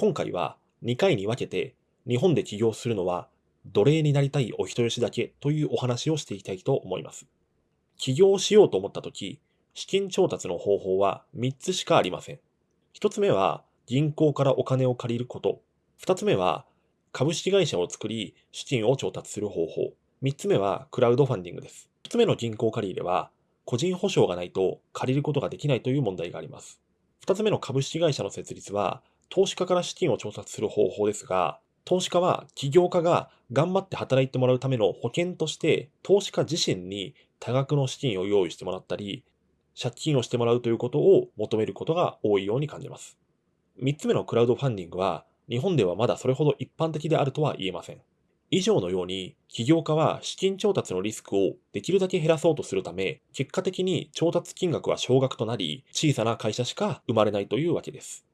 今回は2回に分けて日本で起業するのは奴隷になりたいお人よしだけというお話をしていきたいと思います。起業しようと思ったとき、資金調達の方法は3つしかありません。1つ目は銀行からお金を借りること。2つ目は株式会社を作り資金を調達する方法。3つ目はクラウドファンディングです。1つ目の銀行借り入れは個人保証がないと借りることができないという問題があります。2つ目の株式会社の設立は投資家から資金を調達する方法ですが、投資家は起業家が頑張って働いてもらうための保険として、投資家自身に多額の資金を用意してもらったり、借金をしてもらうということを求めることが多いように感じます。3つ目のクラウドファンディングは、日本ではまだそれほど一般的であるとは言えません。以上のように、起業家は資金調達のリスクをできるだけ減らそうとするため、結果的に調達金額は少額となり、小さな会社しか生まれないというわけです。